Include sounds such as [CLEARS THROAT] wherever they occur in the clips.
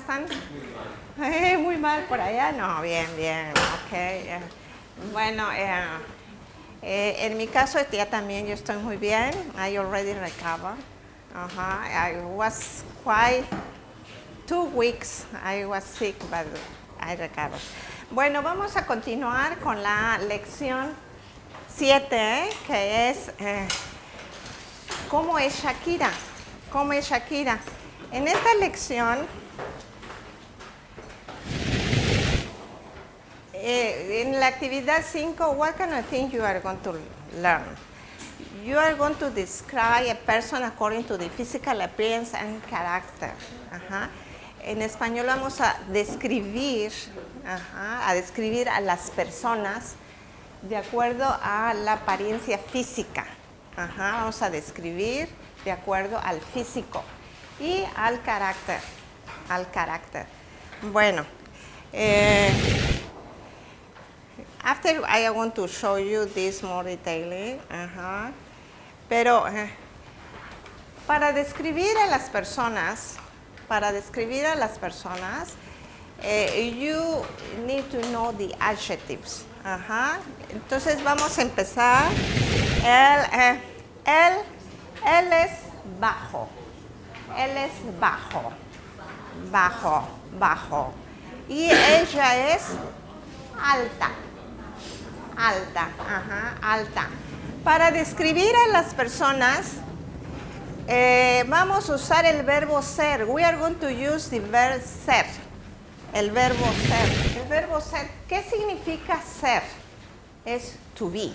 están? Eh, muy mal por allá. No, bien, bien. Ok. eh, bueno, eh, eh, en mi caso ya también yo estoy muy bien. I already recovered. I was quite two weeks. I was sick, but I recovered. Bueno, vamos a continuar con la lección 7, que es eh, ¿Cómo es Shakira? ¿Cómo es Shakira? En esta lección eh, en la actividad 5, what kind of thing you are going to learn? You are going to describe a person according to the physical appearance and character. Ajá. En español vamos a describir, a describir a las personas de acuerdo a la apariencia física. Vamos a describir de acuerdo al físico y al carácter. Al carácter. Bueno, eh, after I want to show you this more detailing. Pero eh, para describir a las personas, para describir a las personas, eh, you need to know the adjectives. Ajá. Entonces vamos a empezar. Él, eh, él, él es bajo. Él es bajo. Bajo, bajo. Y ella es alta. Alta, ajá, alta. Para describir a las personas, eh, vamos a usar el verbo ser. We are going to use the verb ser. El verbo ser. El verbo ser, ¿qué significa ser? Es to be.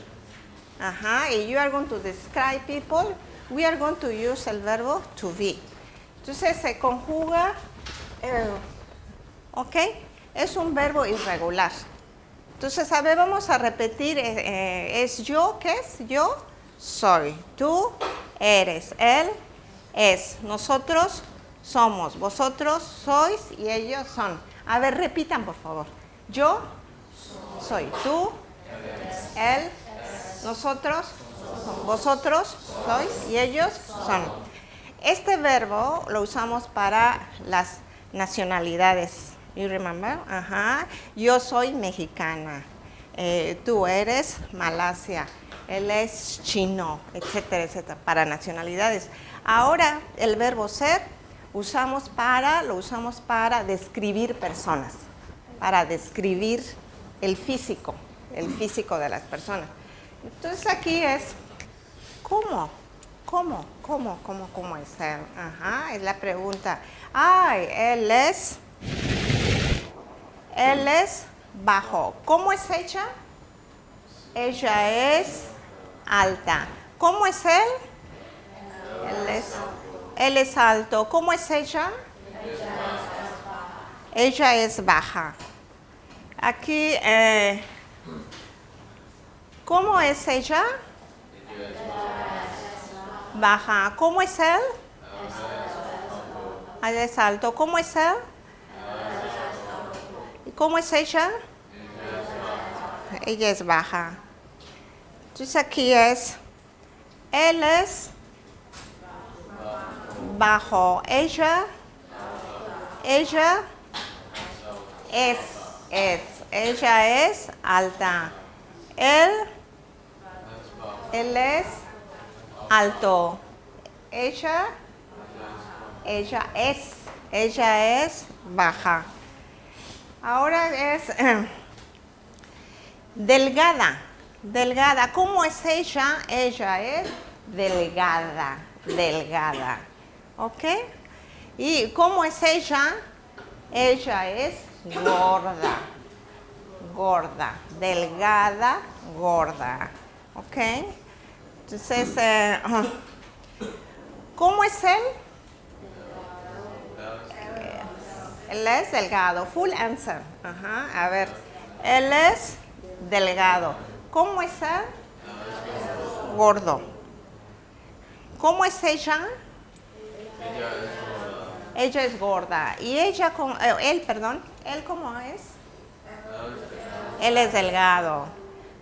Ajá, y you are going to describe people. We are going to use el verbo to be. Entonces se conjuga, eh, ¿ok? Es un verbo irregular. Entonces, a ver, vamos a repetir, eh, eh, es yo, ¿qué es? Yo soy, tú eres, él es, nosotros somos, vosotros sois y ellos son. A ver, repitan, por favor. Yo soy, tú, él, nosotros, vosotros sois y ellos son. Este verbo lo usamos para las nacionalidades. You remember? Ajá. Yo soy mexicana. Eh, tú eres Malasia. Él es chino, etcétera, etcétera, para nacionalidades. Ahora el verbo ser usamos para, lo usamos para describir personas, para describir el físico, el físico de las personas. Entonces aquí es ¿cómo? ¿Cómo? ¿Cómo? ¿Cómo? ¿Cómo es él? Ajá, es la pregunta. Ay, él es él es bajo. ¿Cómo es ella? Ella es alta. ¿Cómo es él? Él es, alto. ¿Cómo es ella? Ella es baja. Aquí, eh, ¿cómo es ella? Baja. ¿Cómo es él? Él es alto. ¿Cómo es él? ¿Cómo es ella? Ella es baja. Entonces aquí es, él es bajo. Ella, ella es, es. Ella es alta. Él, él es alto. Ella, ella es, ella es baja. Ahora es [CLEARS THROAT] delgada, delgada. ¿Cómo es ella? Ella es delgada, delgada. ¿Ok? ¿Y cómo es ella? Ella es gorda, gorda, delgada, gorda. ¿Ok? Entonces, eh, [CLEARS THROAT] ¿cómo es él? Él es delgado. Full answer. Ajá. A ver. Él es delgado. ¿Cómo es él? Gordo. ¿Cómo es ella? Ella es gorda. ¿Y ella, cómo- eh, él, perdón, él cómo es? Él es delgado.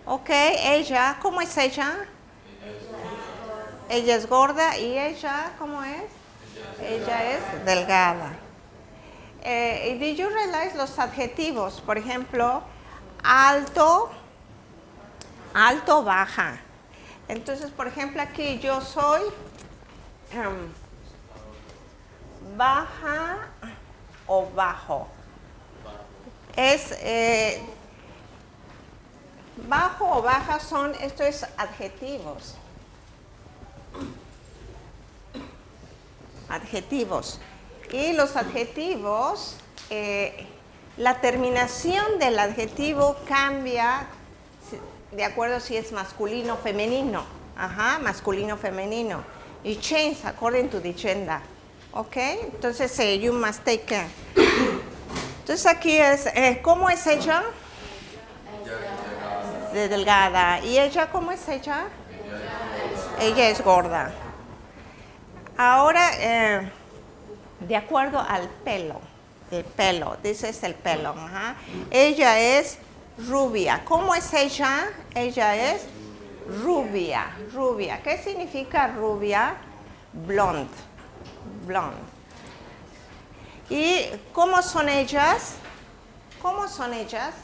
Ok, ella, ¿cómo es ella? Ella es gorda y ella, ¿cómo es? Ella es delgada. Eh, did you realize los adjetivos? Por ejemplo, alto, alto, baja. Entonces, por ejemplo, aquí yo soy em, baja o bajo. Es eh, bajo o baja son estos adjetivos. Adjetivos. Y los adjetivos, eh, la terminación del adjetivo cambia de acuerdo si es masculino o femenino. Ajá, masculino o femenino. Y change according to the gender. ¿Ok? Entonces, eh, you must take care. Entonces aquí es, eh, ¿cómo es ella? De delgada. ¿Y ella cómo es ella? Ella es gorda. Ahora, eh, de acuerdo al pelo, el pelo, dice es el pelo. Ella es rubia. ¿Cómo es ella? Ella es rubia, rubia. ¿Qué significa rubia? Blonde, blonde. ¿Y cómo son ellas? ¿Cómo son ellas?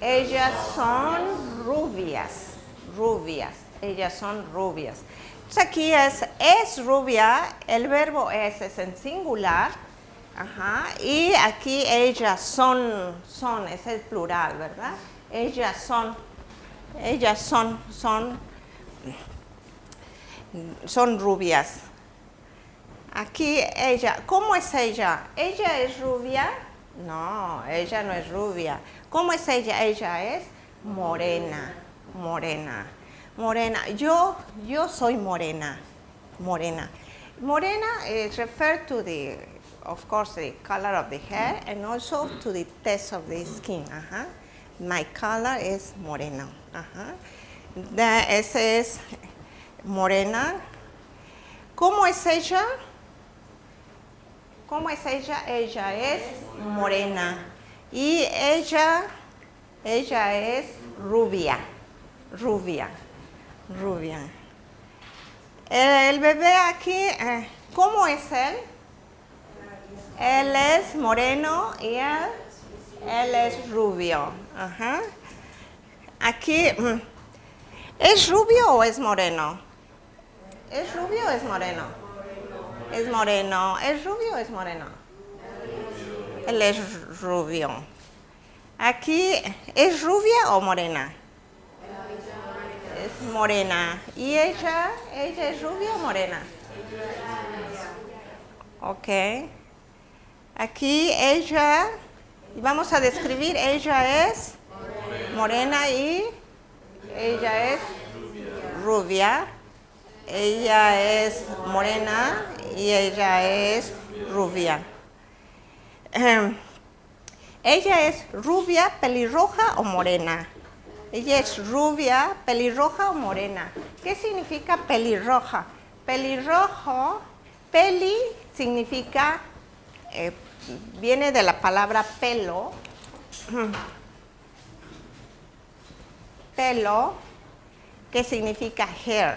Ellas son rubias, rubias, ellas son rubias. Entonces aquí es, es rubia, el verbo es, es en singular, Ajá. Y aquí ellas son, son, es el plural, ¿verdad? Ellas son, ellas son, son, son rubias. Aquí ella, ¿cómo es ella? ¿Ella es rubia? No, ella no es rubia. ¿Cómo es ella? Ella es morena, morena, morena. Yo, yo soy morena, morena. Morena is referred to the of course, the color of the hair and also to the test of the skin. Ajá. My color is. Ajá. The, ese es morena. ¿Cómo es ella? ¿Cómo es ella? Ella es morena. Y ella, ella es rubia. Rubia. Rubia. El bebé aquí, eh, ¿cómo es él? Él es moreno y él, él es rubio. Ajá. Aquí, mm, ¿es rubio o es moreno? ¿Es rubio o es moreno? Es moreno. ¿Es rubio o es moreno? Él es rubio. Aquí, ¿es rubia o morena? Es morena. ¿Y ella? ¿Ella es rubia o morena? Ok. Aquí ella, vamos a describir, ella es morena y ella es rubia. Ella es morena y ella es rubia. Em, ella es rubia, pelirroja o morena. Ella es rubia, pelirroja o morena. ¿Qué significa pelirroja? Pelirrojo, peli significa eh, viene de la palabra pelo, pelo, que significa hair,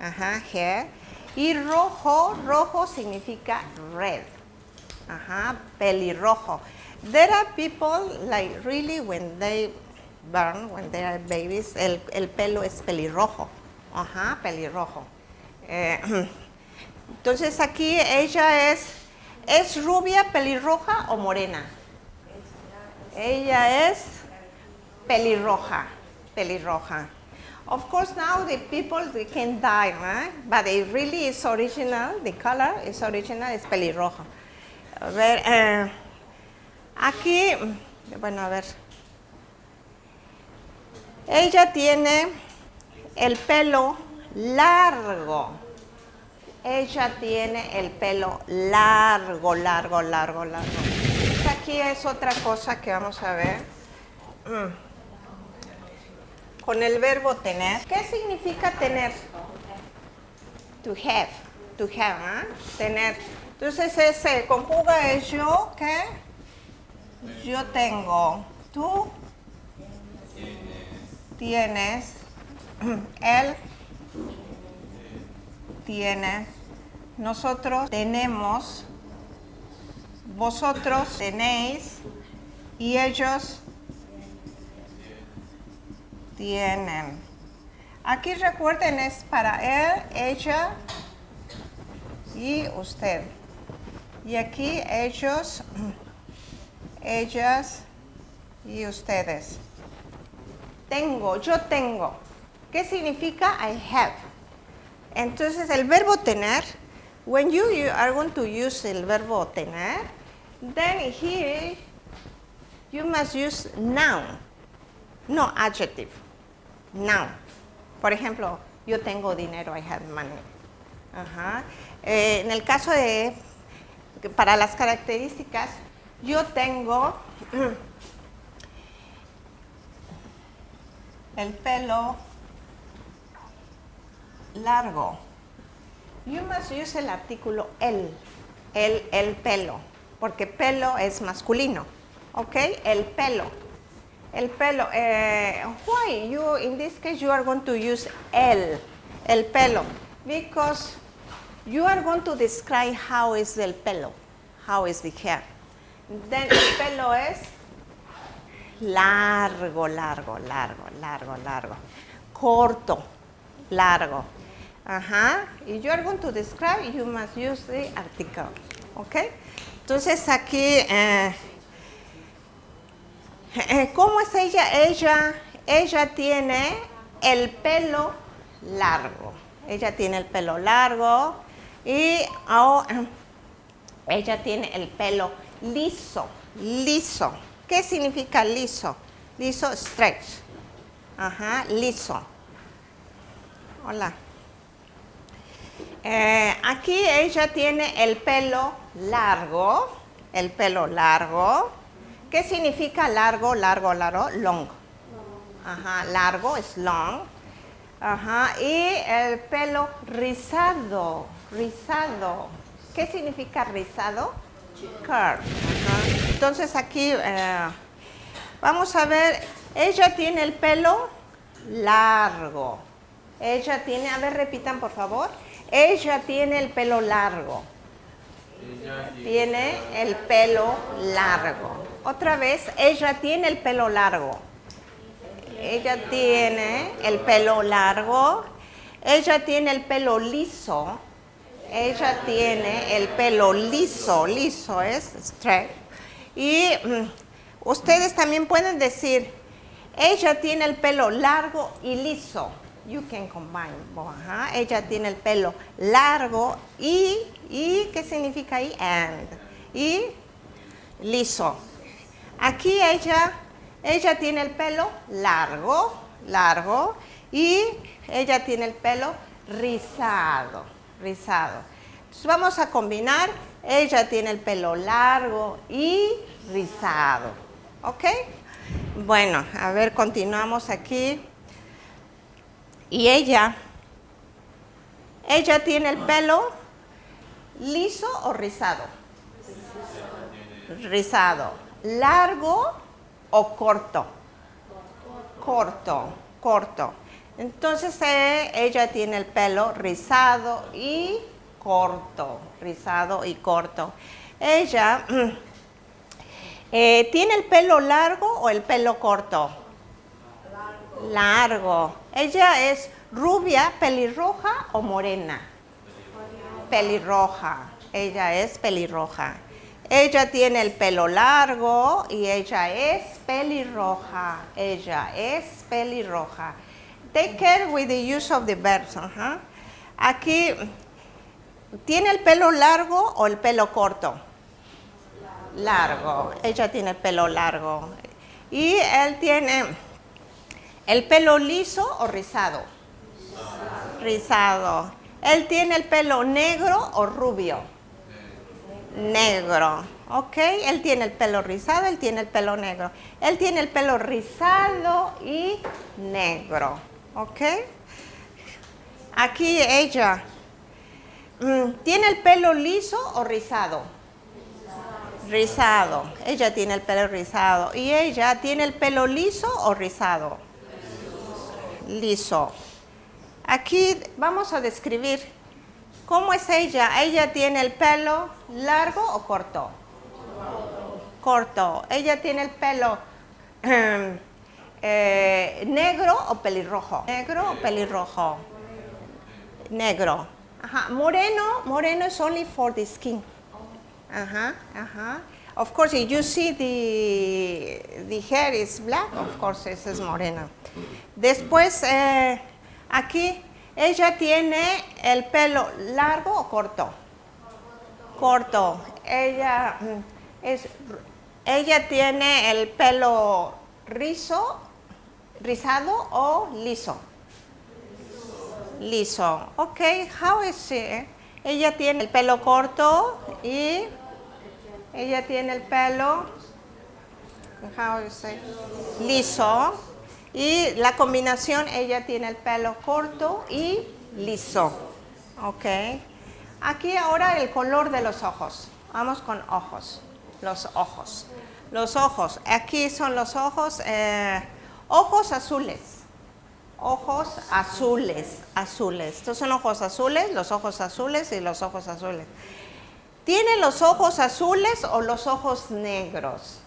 ajá, hair, y rojo, rojo significa red, ajá, pelirrojo. There are people like really when they burn, when they are babies, el, el pelo es pelirrojo, ajá, pelirrojo. Eh, [CLEARS THROAT] entonces aquí ella es ¿Es rubia, pelirroja o morena? Ella es pelirroja, pelirroja. Of course, now the people they can dye, right? but it really is original. The color is original, es pelirroja. A ver, eh, aquí, bueno, a ver. Ella tiene el pelo largo. Ella tiene el pelo largo, largo, largo, largo. Aquí es otra cosa que vamos a ver. Mm. Con el verbo tener. ¿Qué significa tener? To have. To have, ¿eh? Tener. Entonces ese conjuga es yo que yo tengo. Tú tienes, él tiene, nosotros tenemos, vosotros tenéis y ellos tienen. Aquí recuerden es para él, ella y usted. Y aquí ellos, ellas y ustedes. Tengo, yo tengo. ¿Qué significa I have? Entonces el verbo tener, when you, are going to use el verbo tener, then here you must use noun, no adjective, noun. Por ejemplo, yo tengo dinero, I have money. Ajá. Eh, en el caso de, para las características, yo tengo [CLEARS THROAT] el pelo largo. You must use el artículo el, el, el pelo, porque pelo es masculino, ¿ok? El pelo. El pelo. Eh, why you, in this case, you are going to use el, el pelo, because you are going to describe how is el pelo, how is the hair. Then el pelo es largo, largo, largo, largo, largo. Corto, largo. Ajá. You are going to describe, you must use the article. ¿Ok? Entonces aquí, eh, eh, ¿cómo es ella? Ella, ella tiene el pelo largo. Ella tiene el pelo largo y oh, ella tiene el pelo liso, liso. ¿Qué significa liso? Liso, stretch. Ajá, liso. Hola. Eh, aquí ella tiene el pelo largo, el pelo largo. ¿Qué significa largo, largo, largo? Long. Ajá, largo es long. Ajá, y el pelo rizado, rizado. ¿Qué significa rizado? Curve. Entonces aquí eh, vamos a ver, ella tiene el pelo largo. Ella tiene, a ver, repitan por favor. Ella tiene el pelo largo. Tiene el pelo largo. Otra vez, ella tiene el pelo largo. Ella tiene el pelo largo. Ella tiene el pelo liso. Ella tiene el pelo liso. Liso es straight. Y mm, ustedes también pueden decir, ella tiene el pelo largo y liso. You can combine. Ella tiene el pelo largo y, y, ¿qué significa ahí? And. Y liso. Aquí ella, ella tiene el pelo largo, largo, y ella tiene el pelo rizado, rizado. Entonces vamos a combinar, ella tiene el pelo largo y rizado, ¿ok? Bueno, a ver, continuamos aquí. Y ella, ella tiene el pelo liso o rizado. Rizado. Largo o corto. Corto, corto. Entonces eh, ella tiene el pelo rizado y corto. Rizado y corto. Ella [CLEARS THROAT] eh, tiene el pelo largo o el pelo corto. Largo. Ella es rubia, pelirroja o morena. Pelirroja. Ella es pelirroja. Ella tiene el pelo largo y ella es pelirroja. Ella es pelirroja. Take care with the use of the verbs. Aquí, ¿tiene el pelo largo o el pelo corto? Largo. Ella tiene el pelo largo. Y él tiene ¿El pelo liso o rizado? Rizado. ¿Él tiene el pelo negro o rubio? Negro. ¿Ok? Él tiene el pelo rizado, él tiene el pelo negro. Él tiene el pelo rizado y negro. ¿Ok? Aquí ella. Mm, ¿Tiene el pelo liso o rizado? Rizado. Ella tiene el pelo rizado. ¿Y ella tiene el pelo liso o rizado? liso. Aquí vamos a describir cómo es ella. ¿Ella tiene el pelo largo o corto? Corto. ¿Ella tiene el pelo eh, negro o pelirrojo? Negro o pelirrojo? Negro. Ajá. Moreno, moreno is only for the skin. Ajá, ajá. Of course, if you see the, the hair is black, of course, esa es morena. Después, eh, aquí, ella tiene el pelo largo o corto? Corto. Ella, mm, es, ella tiene el pelo rizo, rizado o liso? Liso. Ok, how is she? Ella tiene el pelo corto y ella tiene el pelo how you say, liso y la combinación ella tiene el pelo corto y liso. Ok. Aquí ahora el color de los ojos. Vamos con ojos. Los ojos. Los ojos. Aquí son los ojos. Eh, ojos azules. Ojos azules. Azules. Estos son ojos azules, los ojos azules y los ojos azules. ¿Tiene los ojos azules o los ojos negros?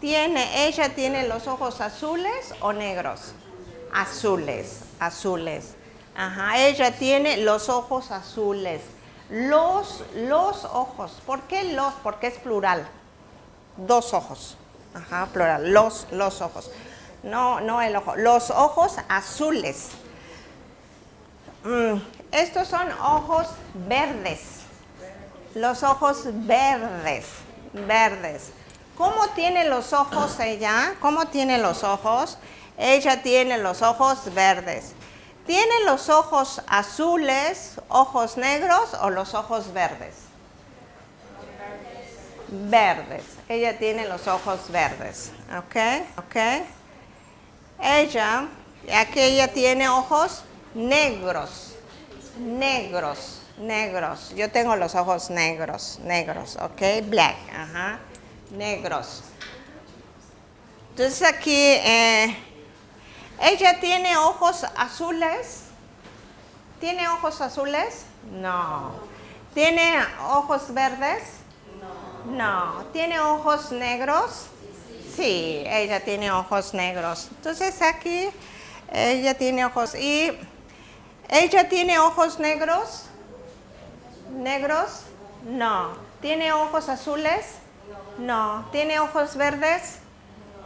Tiene, ella tiene los ojos azules o negros? Azules, azules. Ajá, ella tiene los ojos azules. Los, los ojos. ¿Por qué los? Porque es plural. Dos ojos. Ajá, plural. Los, los ojos. No, no el ojo. Los ojos azules. Mm, estos son ojos verdes. Los ojos verdes, verdes. ¿Cómo tiene los ojos ella? ¿Cómo tiene los ojos? Ella tiene los ojos verdes. ¿Tiene los ojos azules, ojos negros o los ojos verdes? Verdes. Ella tiene los ojos verdes. ¿Ok? ¿Ok? Ella, aquí ella tiene ojos negros. Negros negros. Yo tengo los ojos negros, negros, ¿ok? Black, ajá, negros. Entonces aquí, eh, ella tiene ojos azules. ¿Tiene ojos azules? No. ¿Tiene ojos verdes? No. ¿Tiene ojos negros? Sí, ella tiene ojos negros. Entonces aquí ella tiene ojos y ella tiene ojos negros. ¿Negros? No. ¿Tiene ojos azules? No. ¿Tiene ojos verdes?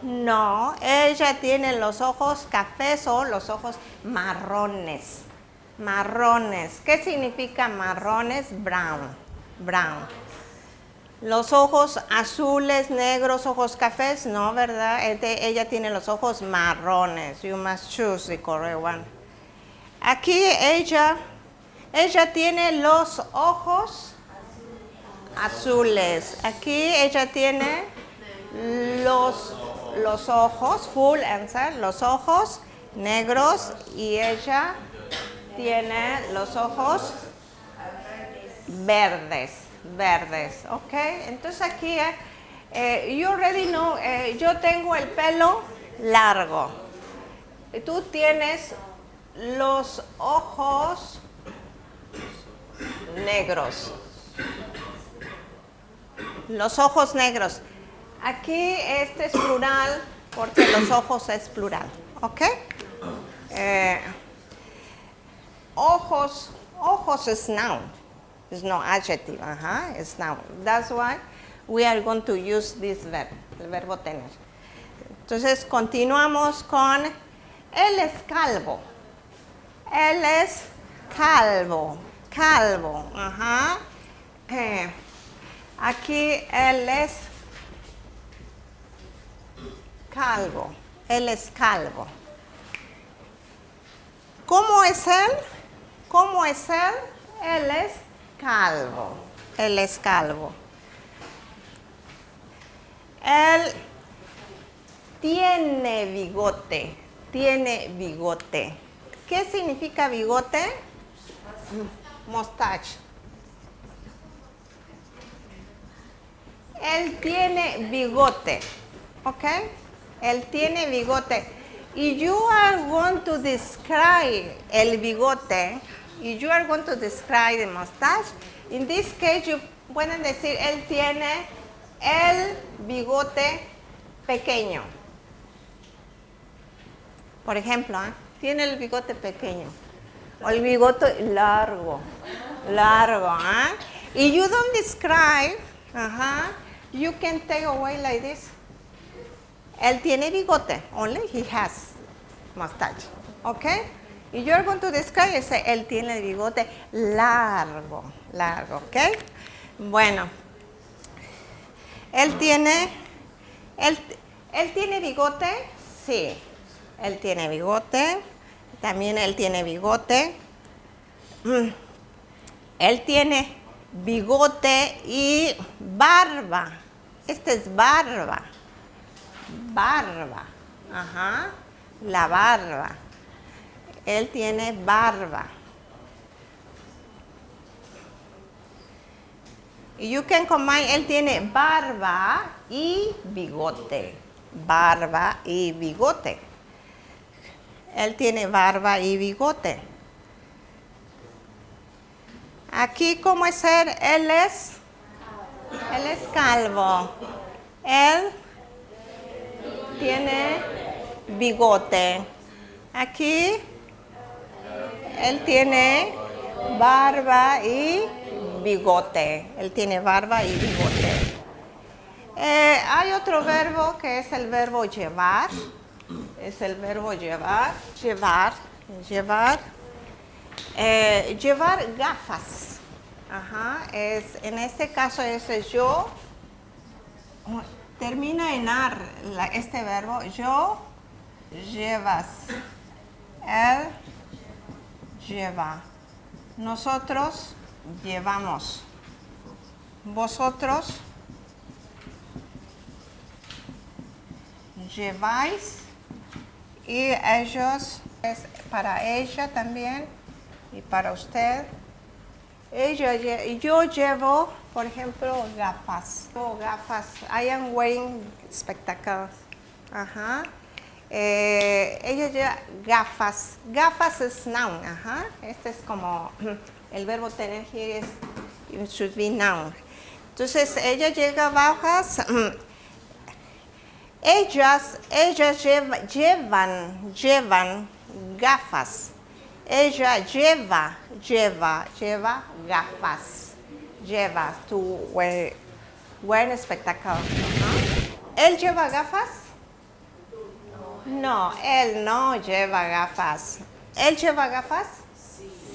No. Ella tiene los ojos cafés o los ojos marrones. Marrones. ¿Qué significa marrones? Brown. Brown. Los ojos azules, negros, ojos cafés, no, ¿verdad? Ella tiene los ojos marrones. You must choose the correct one. Aquí ella ella tiene los ojos azules. Aquí ella tiene los, los ojos, full answer, los ojos negros y ella tiene los ojos verdes, verdes, ¿ok? Entonces aquí, eh, you already know, eh, yo tengo el pelo largo. Tú tienes los ojos negros. Los ojos negros. Aquí este es plural porque los ojos es plural. ¿Ok? Eh, ojos, ojos es noun. It's no adjective. Ajá, es noun. That's why we are going to use this verb, el verbo tener. Entonces continuamos con él es calvo. Él es calvo calvo. Eh, aquí él es calvo. Él es calvo. ¿Cómo es él? ¿Cómo es él? Él es calvo. Él es calvo. Él tiene bigote. Tiene bigote. ¿Qué significa bigote? mustache. Él tiene bigote, ¿ok? Él tiene bigote. y you are going to describe el bigote, y you are going to describe the mustache, in this case you pueden decir, él tiene el bigote pequeño. Por ejemplo, ¿eh? tiene el bigote pequeño. O el bigote largo, largo. ¿eh? Y you don't describe, ajá, you can take away like this. Él tiene bigote, only he has mustache. ¿Ok? Y you're going to describe, ese, él tiene bigote largo, largo, ¿ok? Bueno, él tiene, él, él tiene bigote, sí, él tiene bigote, también él tiene bigote. Mm. Él tiene bigote y barba. Este es barba. Barba. Ajá. La barba. Él tiene barba. You can combine, él tiene barba y bigote. Barba y bigote. Él tiene barba y bigote. Aquí, ¿cómo es él? Él es, él es calvo. Él tiene bigote. Aquí, él tiene barba y bigote. Él tiene barba y bigote. Eh, hay otro verbo que es el verbo llevar. Es el verbo llevar, llevar, llevar. Eh, llevar gafas. Ajá, es, en este caso es yo. Termina en ar este verbo. Yo llevas. Él lleva. Nosotros llevamos. Vosotros lleváis. Y ellos, es para ella también y para usted. Ella, yo llevo, por ejemplo, gafas. Llevo gafas. I am wearing spectacles. Ajá. Eh, ella lleva gafas. Gafas es noun. Ajá. Este es como [CLEARS THROAT] el verbo tener here is it should be noun. Entonces ella llega bajas. [CLEARS THROAT] Ellas, ellas lleva- llevan, llevan gafas. Ella lleva, lleva, lleva gafas. Lleva, to wear, wear spectacles. ¿no? ¿Él lleva gafas? No, él no lleva gafas. ¿Él lleva gafas?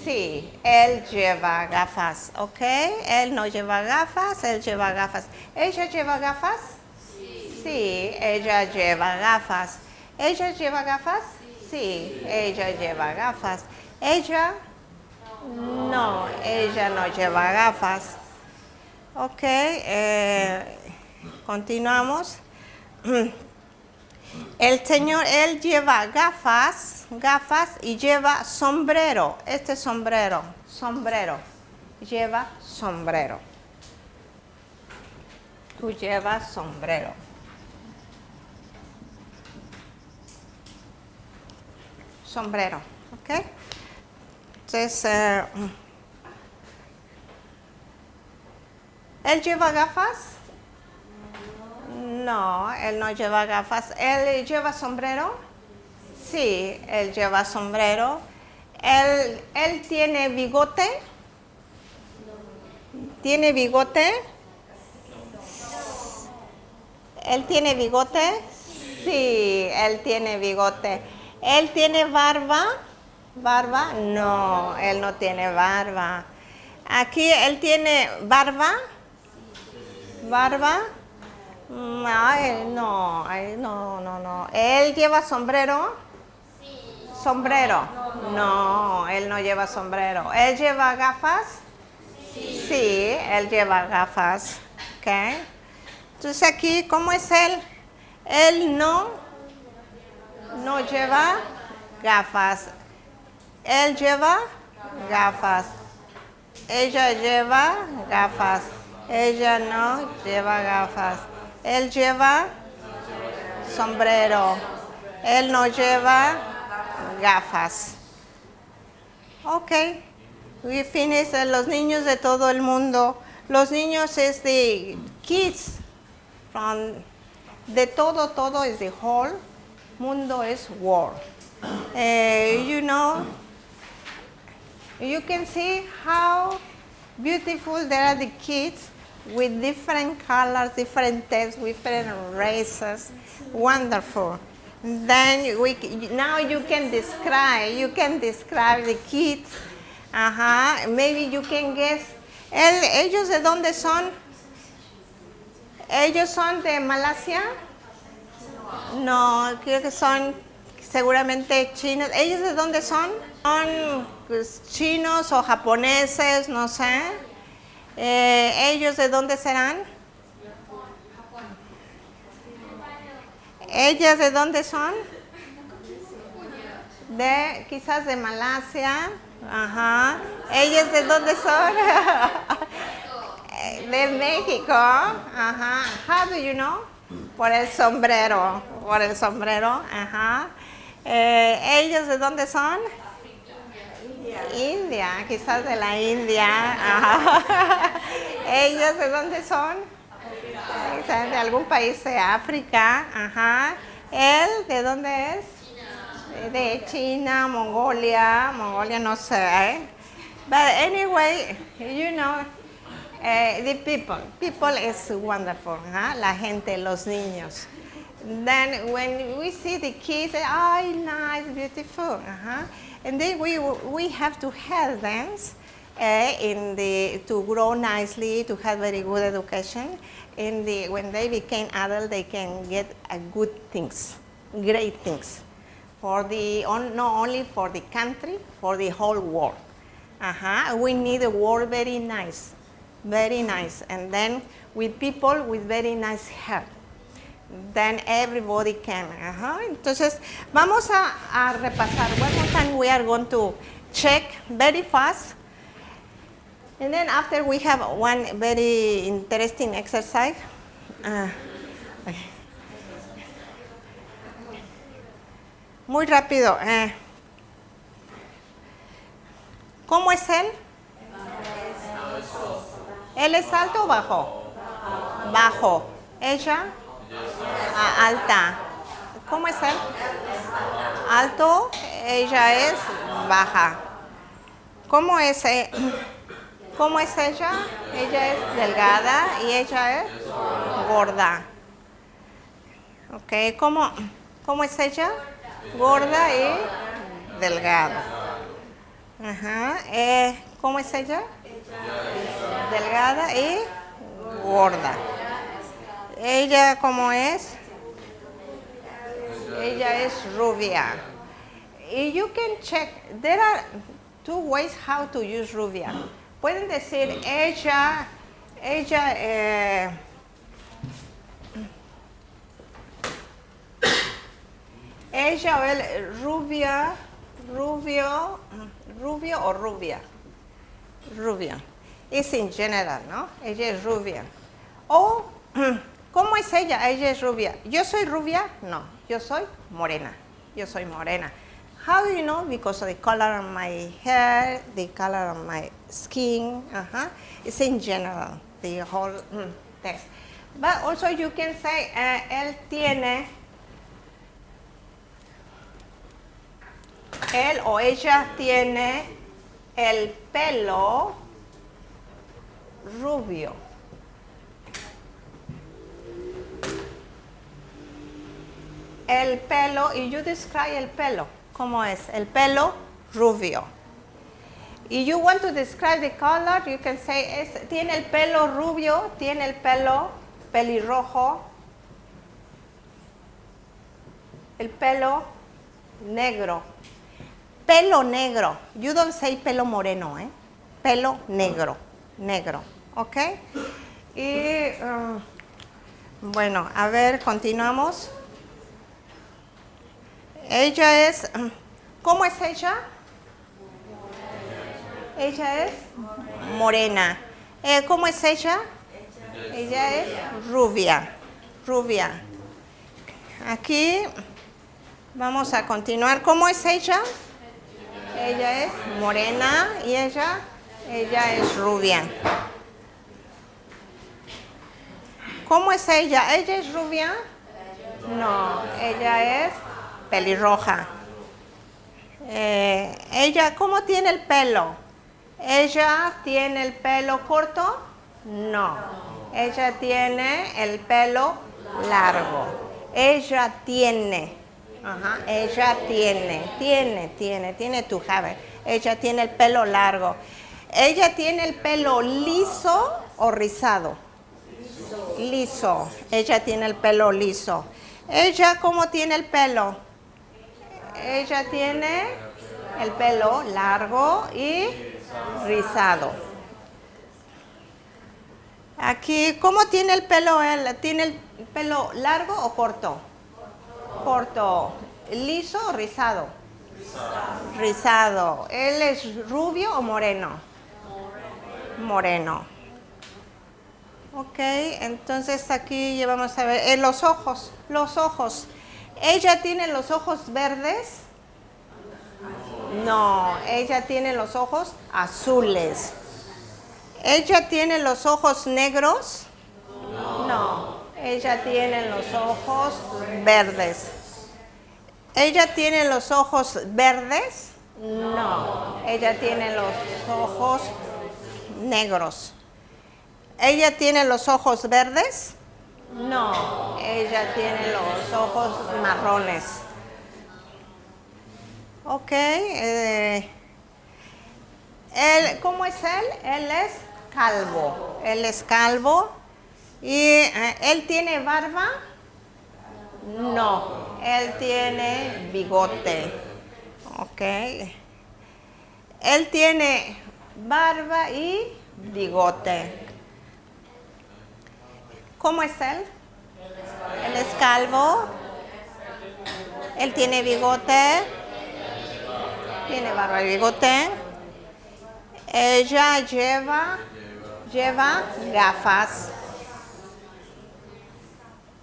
Sí, él lleva gafas, ¿ok? Él no lleva gafas, él lleva gafas. ¿Ella lleva gafas? Sí, ella lleva gafas. ¿Ella lleva gafas? Sí, ella lleva gafas. ¿Ella? No, ella no lleva gafas. Ok, eh, continuamos. [CLEARS THROAT] El señor, él lleva gafas, gafas y lleva sombrero. Este sombrero, sombrero. Lleva sombrero. Tú llevas sombrero. Sombrero, ¿ok? Entonces, eh, ¿él lleva gafas? No, él no lleva gafas. ¿Él lleva sombrero? Sí, él lleva sombrero. ¿Él, él tiene bigote? ¿Tiene bigote? ¿Él tiene bigote? Sí, él tiene bigote. ¿Él tiene barba? ¿Barba? No, él no tiene barba. Aquí, ¿él tiene barba? ¿Barba? Mm, no, ay, no, no, no. ¿Él lleva sombrero? ¿Sombrero? No, él no lleva sombrero. ¿Él lleva gafas? Sí, él lleva gafas. ¿Ok? Entonces aquí, ¿cómo es él? Él no, no lleva gafas. Él lleva gafas. Ella lleva gafas. Ella no lleva gafas. Él lleva sombrero. Él no lleva gafas. Ok. We finish eh, los niños de todo el mundo. Los niños es de kids. From, de todo, todo es the whole. Mundo es world. Eh, you know, you can see how beautiful there are the kids with different colors, different tastes, different races. Wonderful. Then we, now you can describe, you can describe the kids. Ajá, maybe you can guess. El, ¿Ellos de dónde son? ¿Ellos son de Malasia? No, creo que son seguramente chinos. ¿Ellos de dónde son? Son chinos o japoneses, no sé. Eh, ¿Ellos de dónde serán? ¿Ellas de dónde son? De, quizás de Malasia. Ajá. ¿Ellas de dónde son? [LAUGHS] de México. Ajá. How do you know? Por el sombrero. Por el sombrero. Ajá. Eh, ¿Ellos de dónde son? India, quizás de la India. ¿Ellos de dónde son? De algún país de África. Ajá. ¿Él de dónde es? De China, Mongolia. Mongolia no sé. But anyway, you know, uh, the people. People is wonderful. Huh? La gente, los niños. Then when we see the kids, oh, nice, beautiful. Uh-huh. And then we, we have to help them uh, in the, to grow nicely, to have very good education. In the, when they became adult, they can get uh, good things, great things, for the, on, not only for the country, for the whole world. Uh-huh. We need a world very nice, very nice, and then with people with very nice health. Then everybody can. Ajá. Entonces, vamos a, repasar. One more time we are going to check very fast. And then after we have one very interesting exercise. Uh, muy rápido. Eh. ¿Cómo es él? ¿Él es alto o bajo? Bajo. ¿Ella? Ah, alta. ¿Cómo es él? Alto, ella es baja. ¿Cómo es, eh? ¿Cómo es ella? Ella es delgada y ella es gorda. Ok, ¿cómo, cómo es ella? Gorda y delgada. Ajá. Eh, ¿Cómo es ella? Delgada y gorda. ¿Ella cómo es? Ella es rubia. Y you can check, there are two ways how to use rubia. Pueden decir ella, ella, eh, ella o él, rubia, rubio, rubio o rubia. Rubia. Es en general, ¿no? Ella es rubia. O [CLEARS THROAT] ¿Cómo es ella? Ella es rubia. ¿Yo soy rubia? No, yo soy morena. Yo soy morena. How do you know? Because of the color of my hair, the color of my skin. Uh -huh. It's in general, the whole mm, test. But also you can say, uh, él tiene, él o ella tiene el pelo rubio. El pelo, y you describe el pelo. ¿Cómo es? El pelo rubio. Y you want to describe the color, you can say, es, tiene el pelo rubio, tiene el pelo pelirrojo, el pelo negro. Pelo negro. You don't say pelo moreno, ¿eh? Pelo negro, negro, ¿ok? Y, um, bueno, a ver, continuamos. Ella es, ¿cómo es ella? Ella es morena. Eh, ¿Cómo es ella? Ella es rubia, rubia. Aquí Vamos a continuar. ¿Cómo es ella? Ella es morena y ella, ella es rubia. ¿Cómo es ella? ¿Ella es rubia? No, ella es pelirroja. Eh, ella, ¿cómo tiene el pelo? ¿Ella tiene el pelo corto? No. Ella tiene el pelo largo. Ella tiene. Ajá, ella tiene, tiene, tiene, tiene tu have. Ella tiene el pelo largo. Ella tiene el pelo liso o rizado. Liso. Ella tiene el pelo liso. Ella, ¿cómo tiene el pelo? Ella tiene el pelo largo y rizado. Aquí, ¿cómo tiene el pelo? ¿Tiene el pelo largo o corto? Corto. ¿Liso o rizado? Rizado. ¿Él es rubio o moreno? Moreno. Ok, entonces aquí llevamos a ver eh, los ojos, los ojos. ¿Ella tiene los ojos verdes? No, ella tiene los ojos azules. ¿Ella tiene los ojos negros? No, ella tiene los ojos verdes. ¿Ella tiene los ojos verdes? No, ella tiene los ojos negros. ¿Ella tiene los ojos verdes? No, ella tiene los ojos marrones. Ok. Eh, él, ¿Cómo es él? Él es calvo. Él es calvo. ¿Y eh, él tiene barba? No, él tiene bigote. Ok. Él tiene barba y bigote. ¿Cómo es él? Él es calvo. Él tiene bigote. Tiene barba y bigote. Ella lleva, lleva gafas.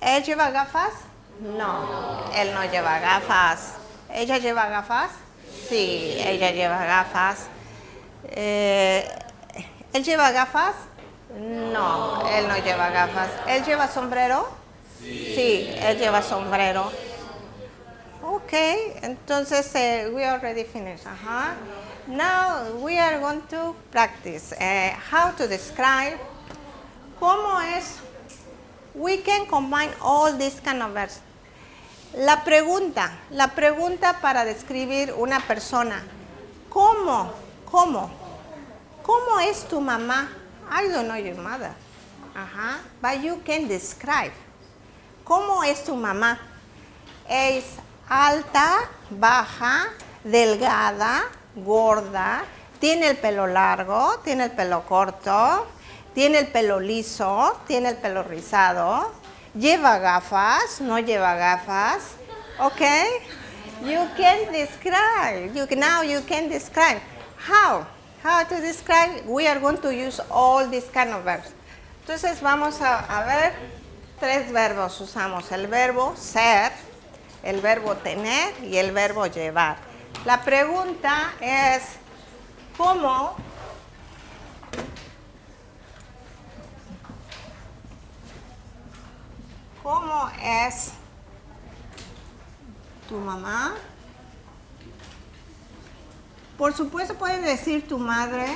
¿Él lleva gafas? No, él no lleva gafas. ¿Ella lleva gafas? Sí, ella lleva gafas. Eh, ¿Él lleva gafas? No, él no lleva gafas. ¿Él lleva sombrero? Sí, él lleva sombrero. Ok, entonces uh, we already finished. Uh. Now we are going to practice uh, how to describe cómo es. We can combine all these kind of verbs. La pregunta, la pregunta para describir una persona. ¿Cómo? ¿Cómo? ¿Cómo es tu mamá? I don't know your mother. Ajá. But you can describe. ¿Cómo es tu mamá? Es alta, baja, delgada, gorda, tiene el pelo largo, tiene el pelo corto, tiene el pelo liso, tiene el pelo rizado, lleva gafas, no lleva gafas, ¿ok? You can describe, you, now you can describe. How? How to describe? We are going to use all these kind of verbs. Entonces vamos a, a ver tres verbos usamos. El verbo ser, el verbo tener y el verbo llevar. La pregunta es, ¿cómo ¿Cómo es tu mamá? Por supuesto puedes decir tu madre,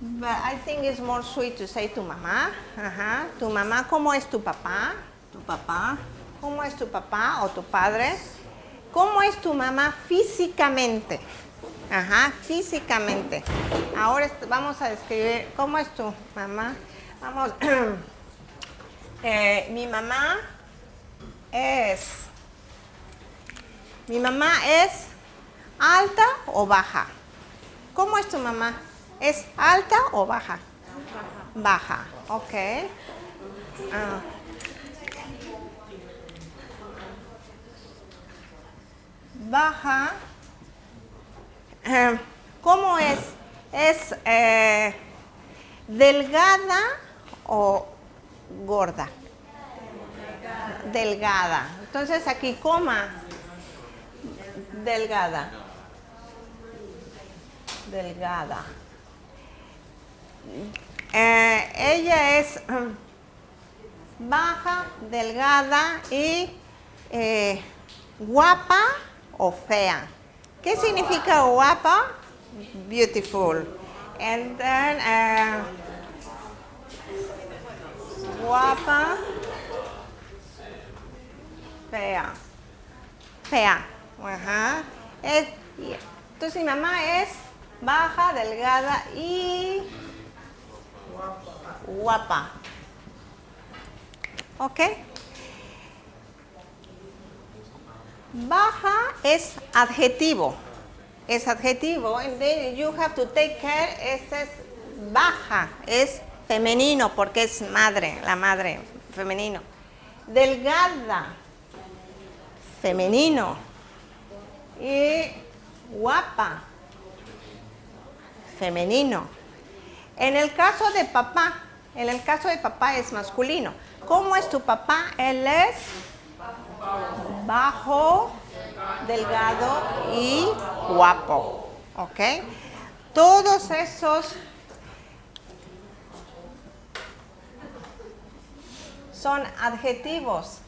but I think it's more sweet to say tu mamá. Ajá. Tu mamá, ¿cómo es tu papá? Tu papá. ¿Cómo es tu papá o tu padre? ¿Cómo es tu mamá físicamente? Ajá, físicamente. Ahora vamos a describir cómo es tu mamá. Vamos. [CLEARS THROAT] Eh, mi mamá es mi mamá es alta o baja. ¿Cómo es tu mamá? ¿Es alta o baja? Baja. Baja, ok. Ah. Baja. Eh, ¿Cómo es? ¿Es eh, delgada o gorda? Delgada, Entonces aquí coma delgada. Delgada. Eh, ella es mm, baja, delgada y eh, guapa o fea. ¿Qué significa guapa? Beautiful. And then eh, guapa, fea. Fea. Ajá. Es, entonces mi mamá es baja, delgada y guapa. ¿Ok? Baja es adjetivo. Es adjetivo. And then you have to take care. Este es baja. Es femenino porque es madre, la madre, femenino. Delgada, femenino. Y guapa, femenino. En el caso de papá, en el caso de papá es masculino. ¿Cómo es tu papá? Él es bajo, delgado y guapo. ¿Ok? Todos esos son adjetivos.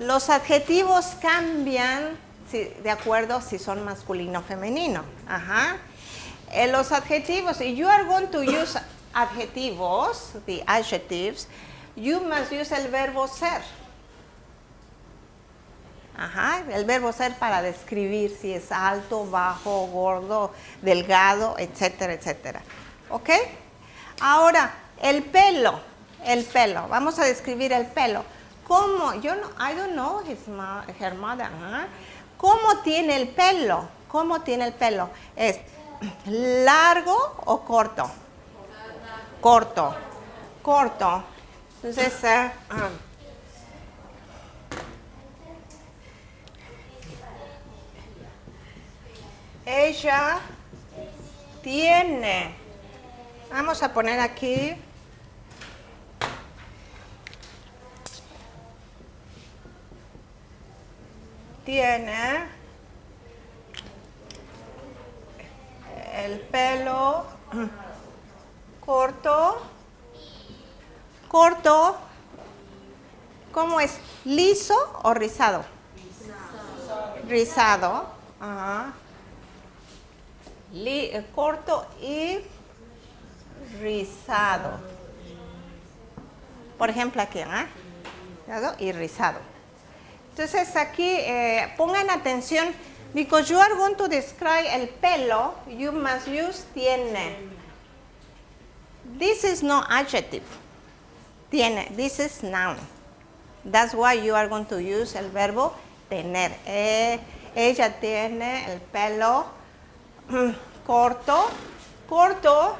Los adjetivos cambian de acuerdo si son masculino o femenino. Ajá. En los adjetivos, if you are going to use adjetivos, the adjectives, you must use el verbo ser. Ajá, el verbo ser para describir si es alto, bajo, gordo, delgado, etcétera, etcétera. ¿Ok? Ahora, el pelo, el pelo. Vamos a describir el pelo. ¿Cómo? Yo no, I don't know his her mother. ¿Cómo tiene el pelo? ¿Cómo tiene el pelo? ¿Es largo o corto? Corto. Corto. Entonces, uh, ella tiene, vamos a poner aquí, tiene el pelo corto, corto, ¿cómo es? ¿Liso o rizado? Rizado. Eh, corto y rizado. Por ejemplo aquí, ¿ah? Y rizado. Entonces aquí eh, pongan atención, because you are going to describe el pelo, you must use tiene. This is no adjective. Tiene, this is noun. That's why you are going to use el verbo tener. Eh, ella tiene el pelo corto. Corto,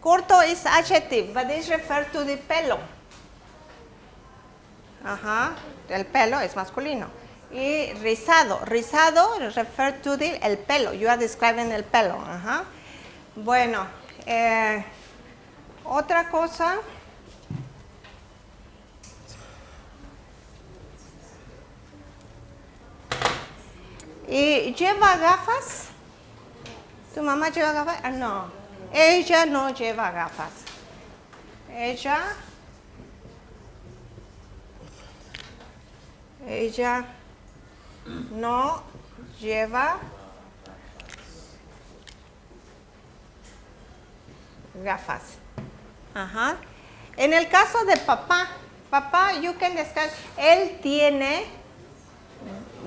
corto is adjective, but this refers to the pelo. Ajá, el pelo es masculino. Y rizado, rizado refer to the, el pelo, you are describing el pelo. Ajá. Bueno, eh, otra cosa. ¿Y lleva gafas? ¿Tu mamá lleva gafas? Ah, no, ella no lleva gafas. Ella ella no lleva gafas. Ajá. En el caso de papá, papá, you can describe, él tiene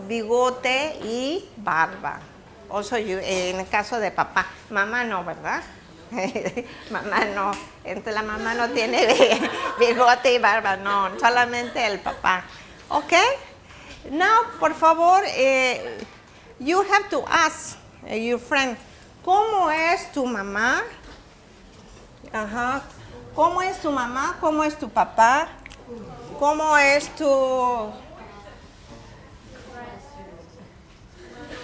bigote y barba. Also, en el caso de papá, mamá no, ¿verdad? [LAUGHS] mamá no, entre la mamá no tiene [LAUGHS] bigote y barba, no, solamente el papá. ¿Ok? Now, por favor, eh, you have to ask eh, your friend, ¿cómo es tu mamá? Ajá. ¿Cómo es tu mamá? ¿Cómo es tu papá? ¿Cómo es tu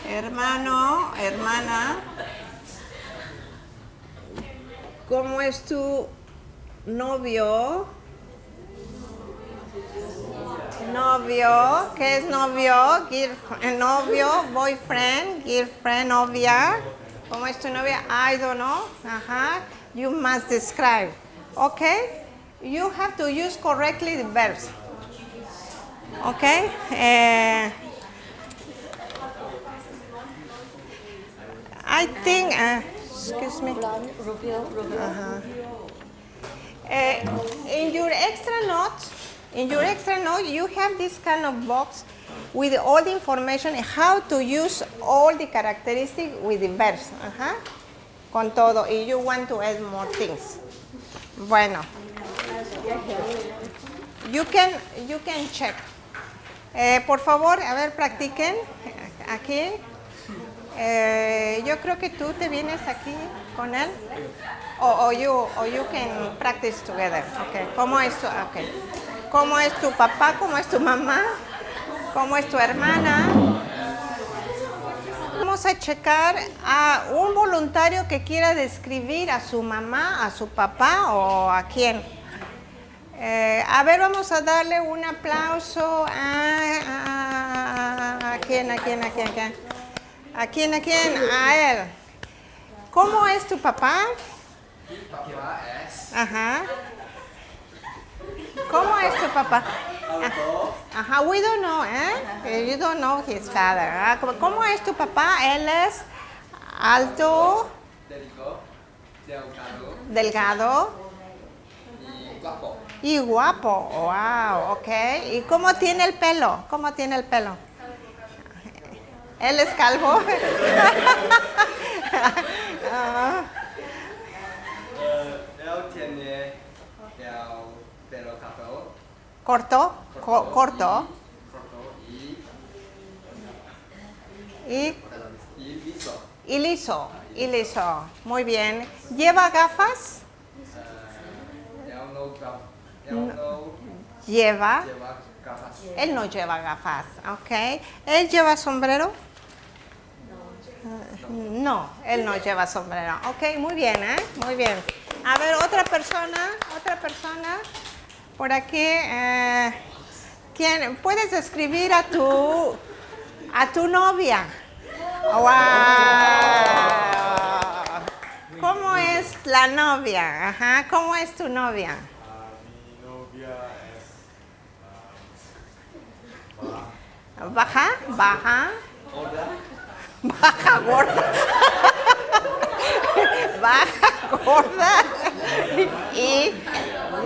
hermano, hermana? ¿Cómo es tu novio? Novio, ¿qué es novio? Girlfriend, novio, boyfriend, girlfriend, novia. ¿Cómo es tu novia? I don't know. Ajá. You must describe. Okay? You have to use correctly the verbs. Okay? Eh, I think, uh, excuse me. Uh, in your extra notes, in your extra note, you have this kind of box with all the information how to use all the characteristics with the verbs. Ajá. Con todo. if you want to add more things. Bueno. You can, you can check. Eh, por favor, a ver, practiquen aquí. Eh, yo creo que tú te vienes aquí con él. O, o you, o you can practice together. Okay. ¿Cómo es okay. ¿Cómo es tu papá? ¿Cómo es tu mamá? ¿Cómo es tu hermana? Vamos a checar a un voluntario que quiera describir a su mamá, a su papá o a quién. Eh, a ver, vamos a darle un aplauso a, a, a, quién, a quién, a quién, a quién. ¿A quién, a quién? A él. ¿Cómo es tu papá? Papá es Ajá. ¿Cómo es tu papá? alto, Ajá, we don't know, ¿eh? You don't know his father. ¿ah? ¿Cómo- ¿Cómo es tu papá? Él es alto, delgado, delgado delgado y guapo. y guapo. Wow, ok. ¿Y cómo tiene el pelo? ¿Cómo tiene el pelo? Él es calvo. [LAUGHS] [LAUGHS] Ah, Eh, él tiene el pelo corto, corto, co- corto corto y, y, liso. y liso. Y liso. Muy bien. ¿Lleva gafas? Eh, no, Lleva. gafas. Él no lleva gafas, ¿ok? ¿Él lleva sombrero? No, él no lleva sombrero. Ok, muy bien, ¿eh? Muy bien. A ver, otra persona, otra persona. Por aquí, eh, ¿quién? ¿Puedes describir a tu, a tu novia? ¡Wow! ¿Cómo es la novia? Ajá, ¿cómo es tu novia? mi novia es ¿Baja? ¿Baja? Hola. Baja gorda. [LAUGHS] Baja gorda. Y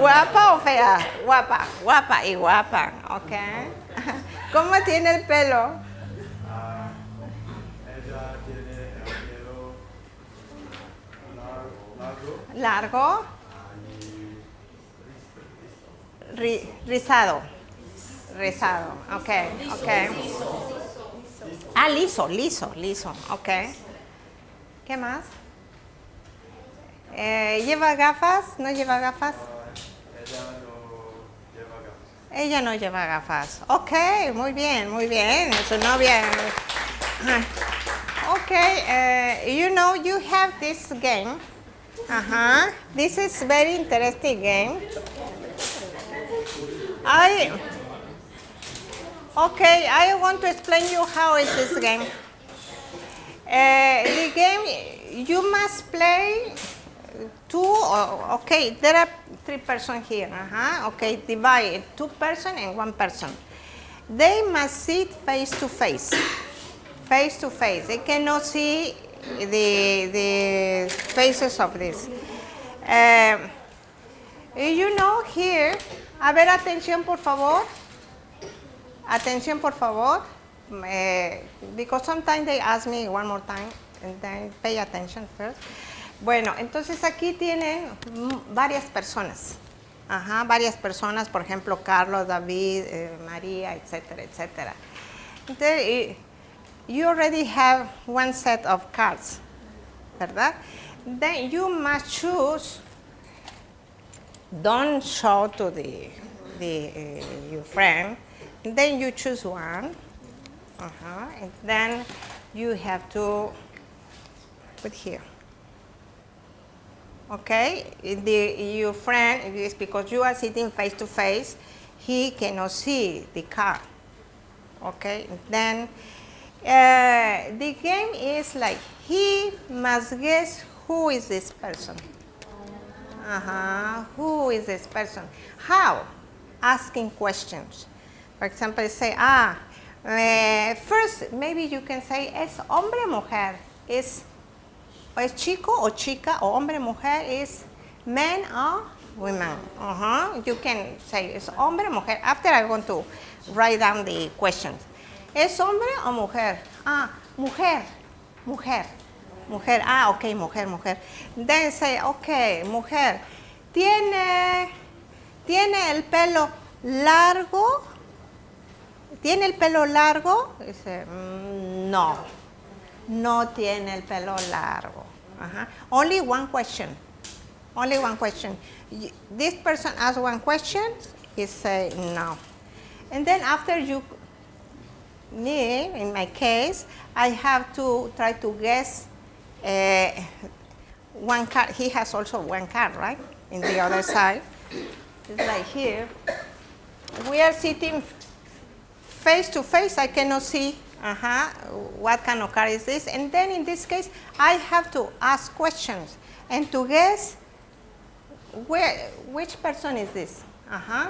guapa o fea. Guapa, guapa y guapa. Ok. ¿Cómo tiene el pelo? ella tiene el pelo largo, largo Largo. Ri- rizado. Rizado. Ok, ok. Ah, liso, liso, liso. Ok. ¿Qué más? Eh, ¿Lleva gafas? ¿No lleva gafas? Ella no lleva gafas. Ella. Ok, muy bien, muy bien. Su novia. Ok, uh, you know, you have this game. Uh-huh. This is very interesting game. I. Okay, I want to explain you how is this game. Uh, the game you must play two. Okay, there are three person here. Uh-huh. Okay, divide two person and one person. They must sit face to face. [COUGHS] Face to face. They cannot see the the faces of this. Um, you know here. A ver, atención, por favor. Atención, por favor. Eh, because sometimes they ask me one more time and then pay attention first. Bueno, entonces aquí tienen mm, varias personas. Varias personas, por ejemplo, Carlos, David, eh, María, etcétera, etcétera. Entonces, you already have one set of cards, ¿verdad? Then you must choose don't show to the, the uh, your friend. Then you choose one, uh-huh, and then you have to put here. Okay, the, your friend is because you are sitting face to face. he cannot see the car. Okay, then uh, the game is like he must guess who is this person. Uh-huh. Who is this person? How? Asking questions. For example, say, ah, uh, first maybe you can say, es hombre mujer, es, es chico o chica, o hombre mujer, is man or women. Uh-huh. You can say, es hombre mujer. After I'm going to write down the questions. ¿Es hombre o mujer? Ah, mujer, mujer. Mujer, ah, ok, mujer, mujer. Then say, ok, mujer. ¿Tiene, ¿Tiene el pelo largo? ¿Tiene el pelo largo? Dice, mm, no, no tiene el pelo largo. Ajá. Only one question. Only one question. This person asks one question, he say no. And then after you, me, in my case, I have to try to guess uh, one card. He has also one card, right? In the other side. It's like here. We are sitting face to face. I cannot see uh -huh, what kind of car is this. And then in this case, I have to ask questions and to guess where, which person is this. Uh -huh.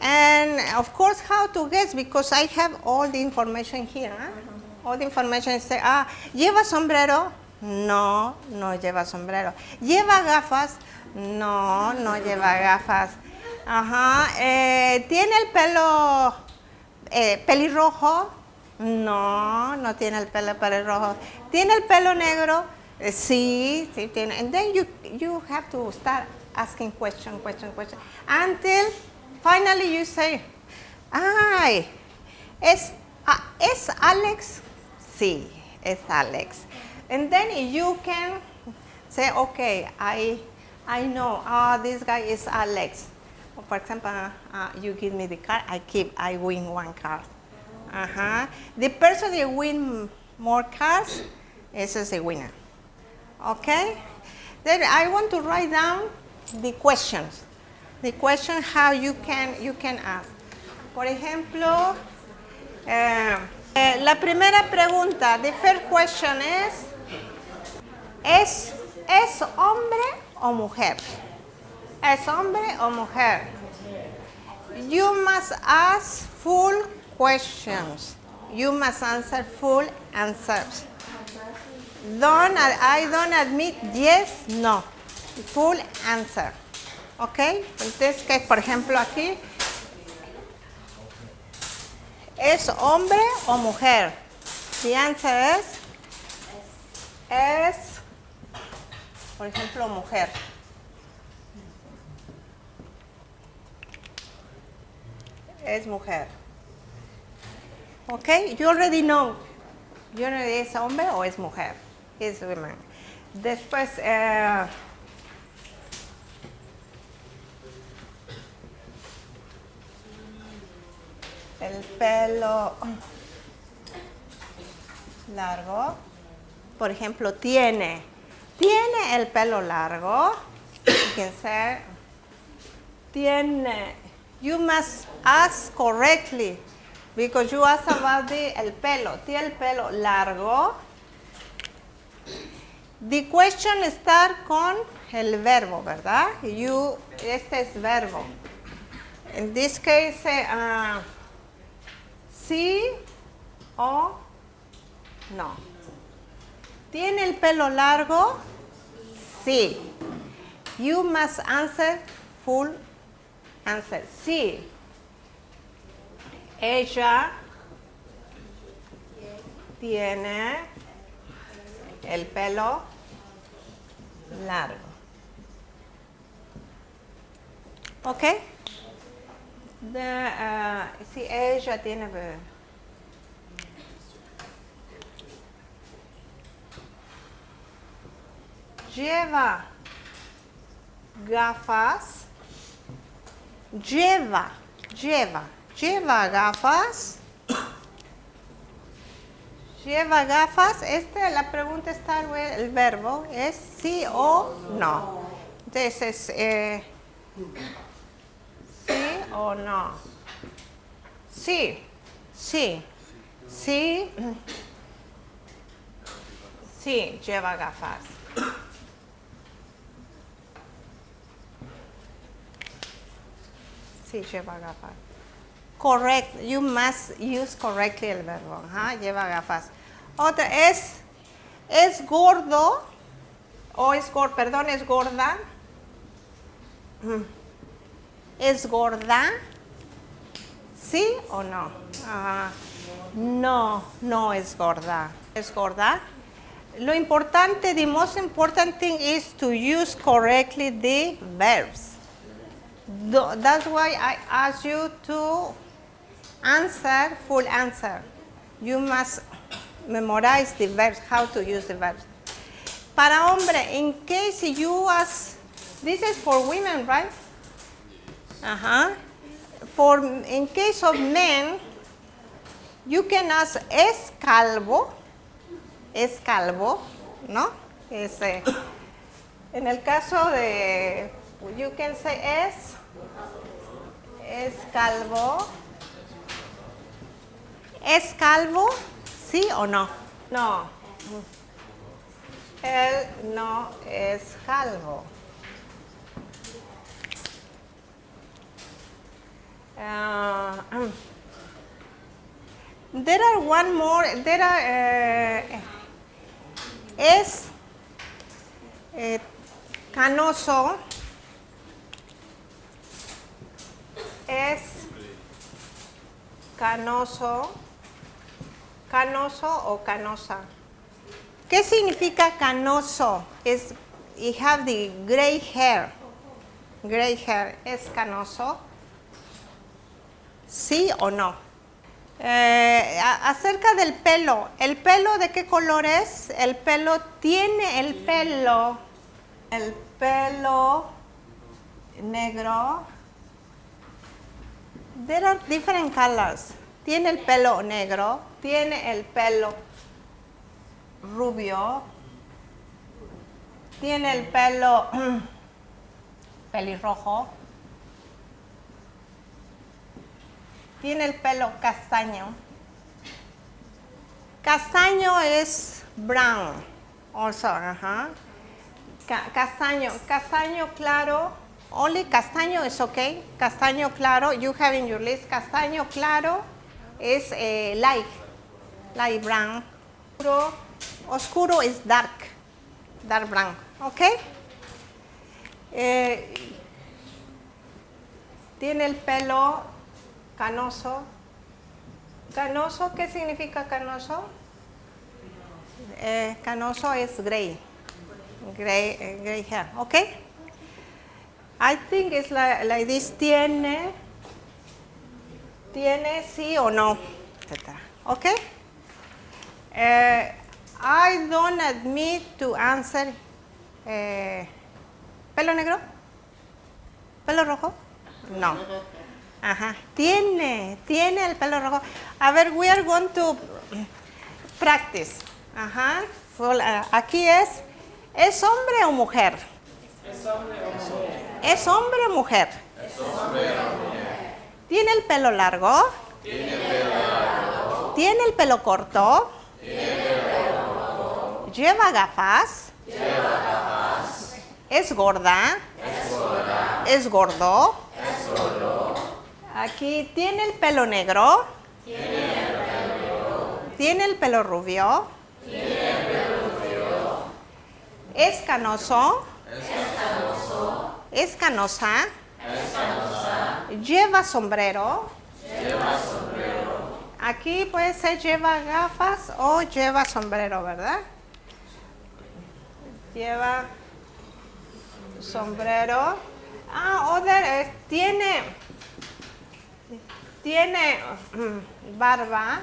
And of course, how to guess because I have all the information here. Huh? All the information is, ah, ¿lleva sombrero? No, no lleva sombrero. ¿Lleva gafas? No, no lleva gafas. Ajá. Eh, ¿Tiene el pelo eh, pelirrojo? No, no tiene el pelo pelirrojo. ¿Tiene el pelo negro? Eh, sí, sí tiene. And then you, you have to start asking question, question, question. Until finally you say, ay, ¿es, uh, ¿es Alex? Sí, es Alex. And then you can say, okay, I, I know, ah, oh, this guy is Alex. For example, uh, you give me the card, I keep, I win one card. The person that win more cards is the winner. Okay? Then I want to write down the questions. The question how you can, you can ask. Por ejemplo, eh, eh, la primera pregunta, the first question is, ¿es, ¿es hombre o mujer? ¿Es hombre o mujer? You must ask full questions. You must answer full answers. Don't, I don't admit yes, no. Full answer. ¿Ok? Entonces, que por ejemplo aquí, ¿es hombre o mujer? The answer es, es, por ejemplo, mujer. Es mujer. ¿Ok? You already know. You know es hombre o es mujer. Es woman. Después, eh, el pelo largo. Por ejemplo, tiene. Tiene el pelo largo. Fíjense. Tiene. You must ask correctly because you ask about the, el pelo. Tiene el pelo largo. The question start con el verbo, ¿verdad? You, este es verbo. In this case, uh, ¿Sí o no? ¿Tiene el pelo largo? Sí. You must answer full answer. Sí. Ella tiene el pelo largo. ¿Ok? De, uh, si ella tiene... Lleva gafas. Lleva, lleva, lleva gafas. Lleva gafas. Esta, la pregunta está el verbo. Es sí o no. Entonces, eh, sí o no? Sí, sí, sí. Sí, lleva gafas. Sí, lleva gafas. Correct. You must use correctly el verbo. Ajá, lleva gafas. Otra es, es gordo o es gordo, perdón, es gorda. Mm. ¿Es gorda? ¿Sí o no? No, no es gorda. ¿Es gorda? Lo importante, the most important thing is to use correctly the verbs. That's why I ask you to answer full answer. You must memorize the verbs, how to use the verbs. Para hombre, in case you ask, this is for women, right? Uh-huh. For, in case of men, you can ask, ¿es calvo? ¿Es calvo? ¿No? Es, eh, en el caso de, you can say, ¿es? ¿Es calvo? ¿Es calvo? ¿Sí o no? No. Él no es calvo. Ah, [CLEARS THROAT] there are one more, there are, eh, es eh, canoso, es canoso, canoso o canosa. ¿Qué significa canoso? Es, you have the gray hair. Gray hair. ¿Es canoso? ¿Sí o no? Eh, acerca del pelo. ¿El pelo de qué color es? El pelo tiene el pelo. El pelo negro. There are different colors. Tiene el pelo negro. Tiene el pelo rubio. Tiene el pelo [CLEARS THROAT] pelirrojo. Tiene el pelo castaño. Castaño es brown. Also, ajá. Ca- castaño, castaño claro. Only castaño is okay. Castaño claro. You have in your list. Castaño claro es eh, light, light brown. Oscuro, oscuro is dark, dark brown. Okay. Eh, tiene el pelo canoso. Canoso, ¿qué significa canoso? Eh, canoso es gray. Gray, eh, gray hair, ¿ok? I think it's like, like this. Tiene, tiene sí o no, etc. ¿Ok? Eh, I don't admit to answer. eh, ¿Pelo negro? ¿Pelo rojo? No. Ajá. Tiene, tiene el pelo rojo. A ver, we are going to practice. Ajá. Full, ah, Aquí es, ¿es hombre o mujer? ¿Es hombre o mujer? ¿Tiene el pelo largo? ¿Tiene el pelo corto? ¿Lleva gafas? ¿Es gorda? ¿Es gordo? Aquí tiene el pelo negro. Tiene el pelo rubio. Es canoso. Es canosa. Lleva sombrero. Aquí puede ser lleva gafas o lleva sombrero, ¿verdad? Lleva sombrero. Ah, other, eh, tiene, tiene mm, barba.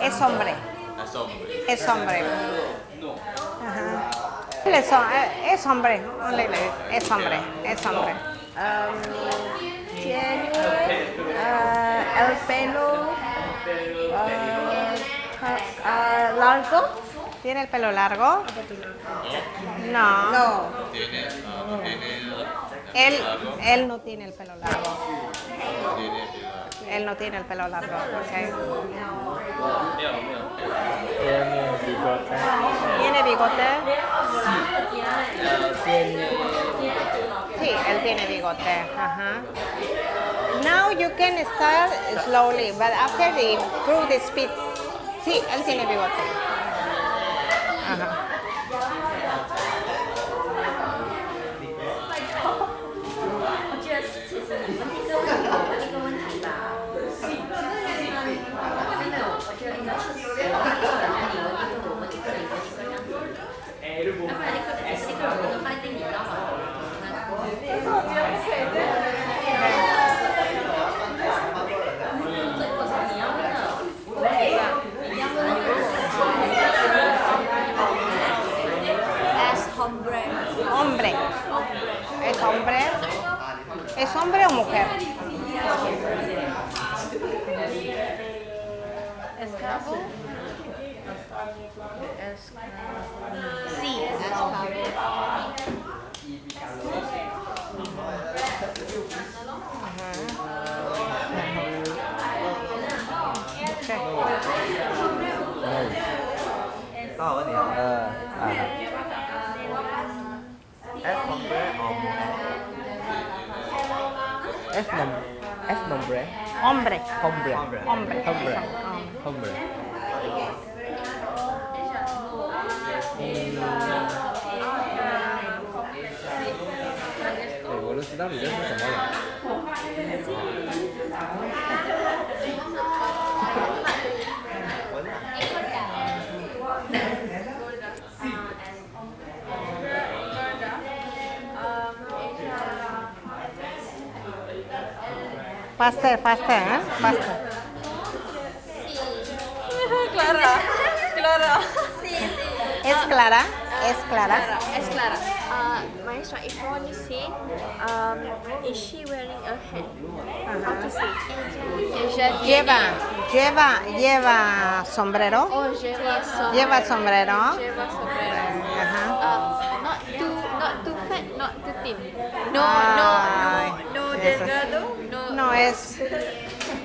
Es hombre. Es hombre. Es hombre. Ajá. Él Es, eh, es hombre. Es hombre. Es hombre. Um, tiene ah, el pelo ah, largo. ¿Tiene el pelo largo? No. Tiene, ah, no tiene el- el Él, largo. él no tiene el pelo largo. Él no tiene el pelo largo. ok. Tiene bigote. ¿Tiene bigote? Tiene Sí, él tiene bigote. Ajá. Now you can start slowly, but after the improve the speed. Sí, él tiene bigote. Ajá. Es hombre. Hombre. ¿Es hombre? ¿Es hombre o mujer? Esclavo. Sí, esclavo. Có vấn đề Ờ, à. Es hombre o mujer? Es nom es nombre. Hombre. Hombre. Hombre. Hombre. Hombre. Hombre. Evolucionar y eso se mola. Faster, faster, ¿eh? Faster. Clara. Clara. Sí, sí. ¿Es Clara? ¿Es Clara? Es Clara. Uh, maestra, if I want to say, um, is she wearing a hat? How to say? Ella Lleva, lleva, lleva sombrero. Oh, lleva sombrero. Lleva sombrero. Lleva sombrero. Ajá. Um, not too, not too fat, not too thin. No, Ay, no, no, no delgado. No, es,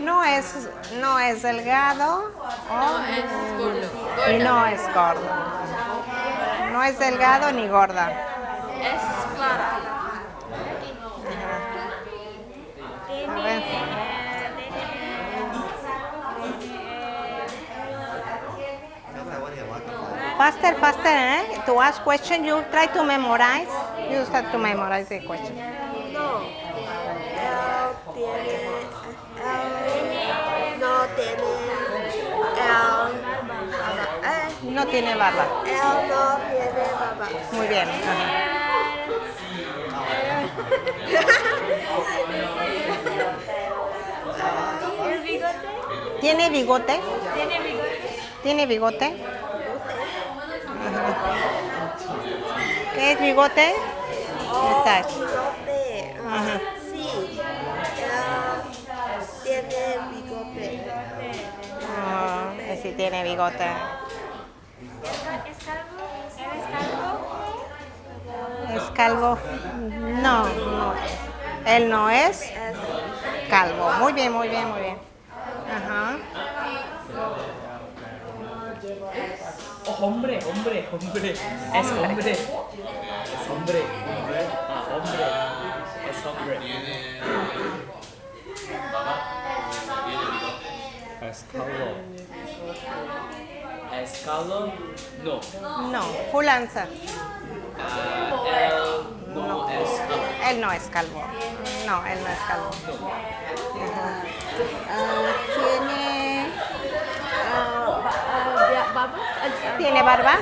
no es, no es delgado no es gordo. y no es gordo. No es delgado ni gorda. Es clara. A ver. Faster, faster, eh? To ask question, you try to memorize. You start to memorize the question. Tiene. No tiene. No tiene barba. no tiene barba. Muy bien. ¿El bigote? ¿Tiene bigote? ¿Tiene bigote? ¿Tiene bigote? ¿Qué es bigote? Bigote. Sí tiene bigote. ¿Es calvo? ¿Eres calvo? ¿Es calvo? No, no. Él no es calvo. Muy bien, muy bien, muy bien. Ajá. Oh, hombre, hombre, hombre. Es hombre. Es hombre. Hombre. Ah, hombre. Es hombre. Es calvo. Es calvo? No. No, full answer. él no es calvo. Él no es calvo. No, él no es calvo. Ah, ¿Tiene, barba? Ah, ¿Tiene barba?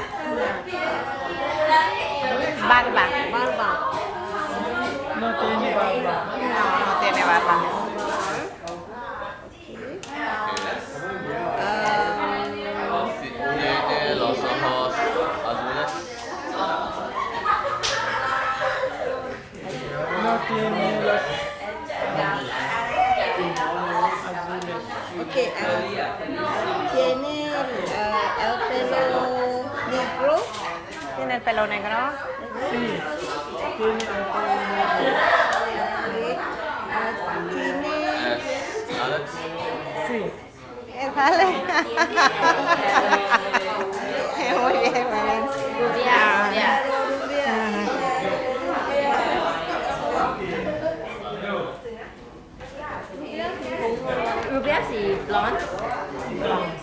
Barba. Barba. No tiene barba. No, no tiene barba. ¿Tiene el pelo negro? Ah, tiene Sí. Eh, Dale. muy bien, muy bien. Rubia, rubia. Rubia si blonde.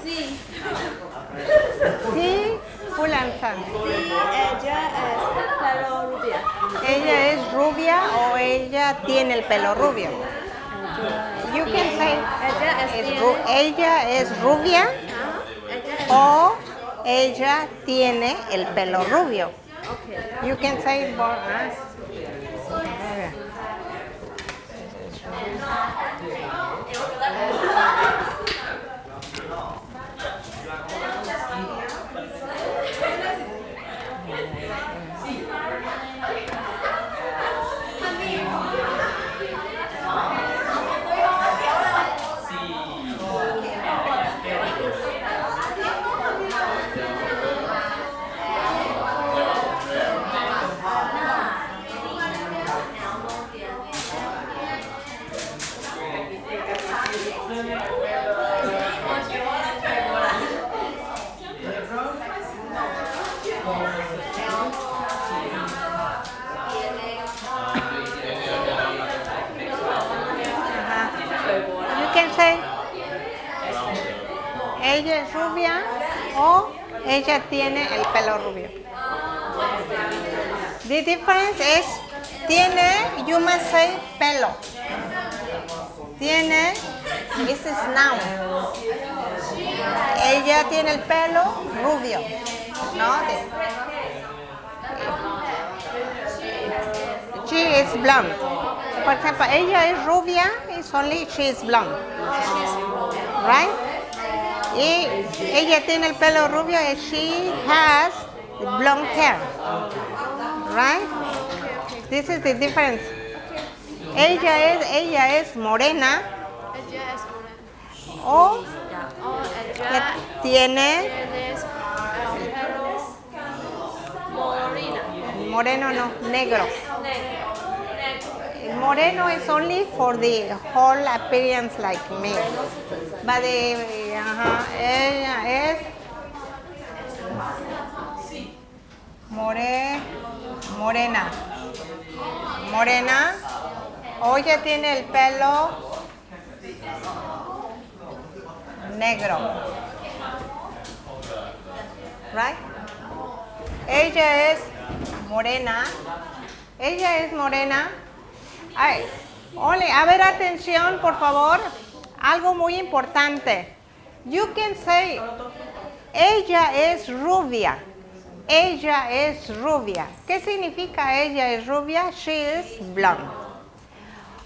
Sí, answer. Ella es pelo rubia. ¿Ella es rubia o ella tiene el pelo rubio? You can say Ella es rubia o ella tiene el pelo rubio. You can say ella tiene el pelo rubio. The difference es tiene, you must say pelo. Tiene, this is noun. Ella tiene el pelo rubio, ¿no? She is blonde. Por ejemplo, ella es rubia, it's only she is blonde. Right? Y ella tiene el pelo rubio y she has blonde hair. Right? This is the difference. Ella es, ella es morena o ella tiene moreno no, negro. Moreno is only for the whole appearance like me. But the, ajá, ella es more, morena. Morena. O ella tiene el pelo negro. Right? Ella es morena. Ella es morena. Ay, ole, a ver, atención, por favor. Algo muy importante. You can say, ella es rubia. Ella es rubia. ¿Qué significa ella es rubia? She is blonde.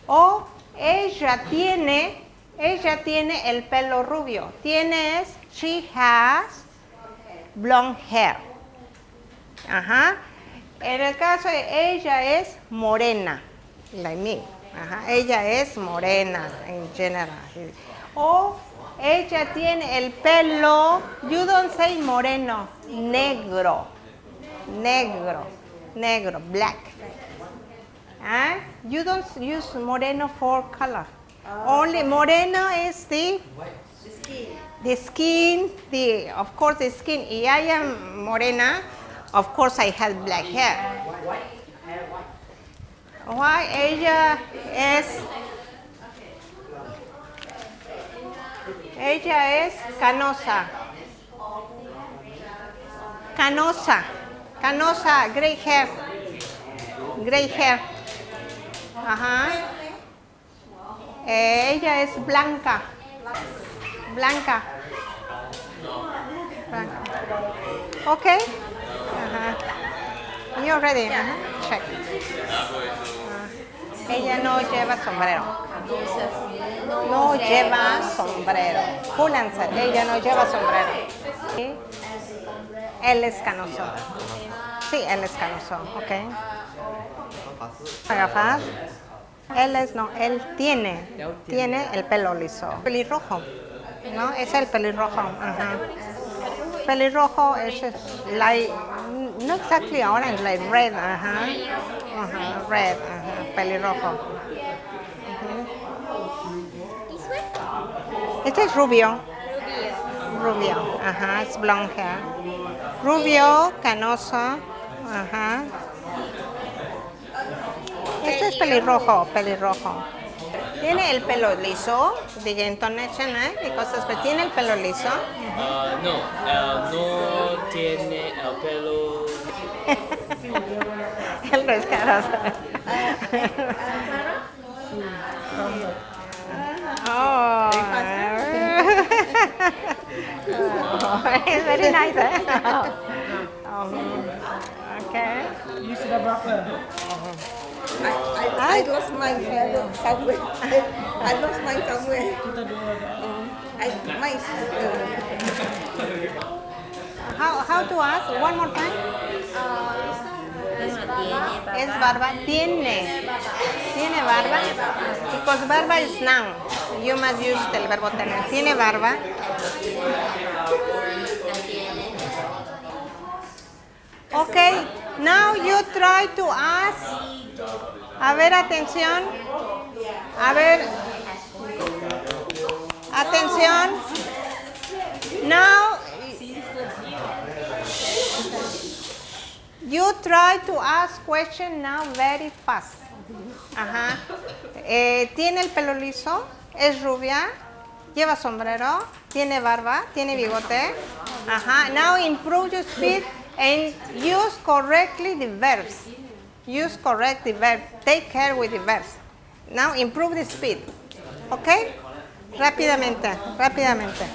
O ella tiene, ella tiene el pelo rubio. Tiene es, she has blonde hair. Ajá. En el caso de ella es morena, like me. Ajá. Ella es morena en general. O ella tiene el pelo, you don't say moreno, negro. Negro, negro, black. Ah, You don't use moreno for color. Only moreno is the the skin, the of course the skin. Y I am morena, of course I have black hair. Why ella es ella es canosa. Canosa. Canosa, gray hair. Gray hair. Ajá. Ella es blanca. Blanca. Blanca. Ok. Ajá. You ready? Check. Ella no lleva sombrero. No lleva sombrero. Full answer. Ella no lleva sombrero. Sí. Él es canoso. Sí, él es canoso. Ok. Gafas. Él es, no, él tiene, tiene el pelo liso. Pelirrojo, ¿no? Es el pelirrojo. Pelirrojo es es like, no exactly orange, like red, ajá. Red, ajá, pelirrojo. Este es rubio. Rubio. Ajá, es blonde. Rubio, canoso. Ajá. Este es pelirrojo, pelirrojo. Tiene el pelo liso, intonation. Y cosas, pero tiene el pelo liso. Ah, no, ah, no tiene el pelo. El rescaroso. Oh. oh, it's very nice. Eh? Um, okay. sudah berapa? I, I lost mine somewhere. I lost mine somewhere. Um, I, mine, uh, How, how to ask? One more time. Es barba. Tiene. Tiene barba. Because barba is noun. You must use el verbo tener. Tiene barba. Okay. Now you try to ask. A ver, atención. A ver. Atención. Now You try to ask question now very fast. Ajá. Eh, tiene el pelo liso, es rubia, lleva sombrero, tiene barba, tiene bigote. Ajá. Now improve your speed and use correctly the verbs. Use correct the verb. Take care with the verbs. Now improve the speed. ¿Ok? Rápidamente, rápidamente.